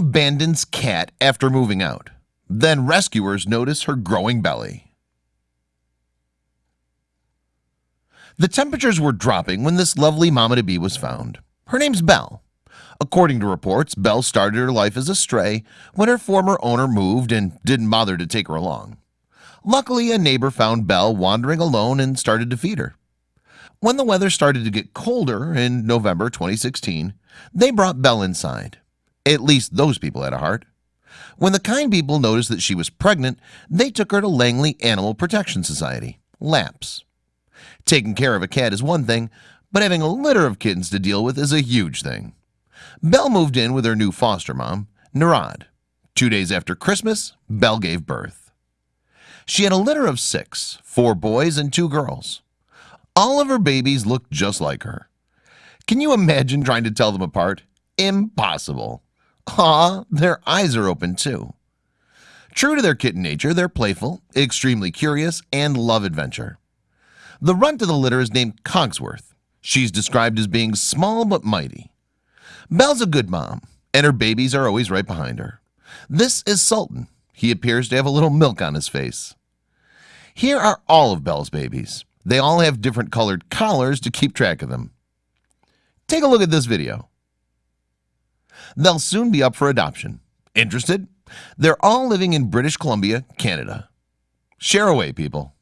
Abandons cat after moving out. Then rescuers notice her growing belly. The temperatures were dropping when this lovely mama to be was found. Her name's Belle. According to reports Belle started her life as a stray when her former owner moved and didn't bother to take her along. Luckily a neighbor found Belle wandering alone and started to feed her. When the weather started to get colder in November 2016 they brought Belle inside at least those people had a heart. When the kind people noticed that she was pregnant they took her to Langley Animal Protection Society LAPS taking care of a cat is one thing but having a litter of kittens to deal with is a huge thing. Belle moved in with her new foster mom Narad two days after Christmas Belle gave birth. She had a litter of six four boys and two girls. All of her babies looked just like her. Can you imagine trying to tell them apart? Impossible Ah their eyes are open too. True to their kitten nature they're playful extremely curious and love adventure. The runt of the litter is named Cogsworth. She's described as being small but mighty. Belle's a good mom and her babies are always right behind her. This is Sultan. He appears to have a little milk on his face. Here are all of Belle's babies. They all have different colored collars to keep track of them. Take a look at this video they'll soon be up for adoption. Interested? They're all living in British Columbia Canada. Share away people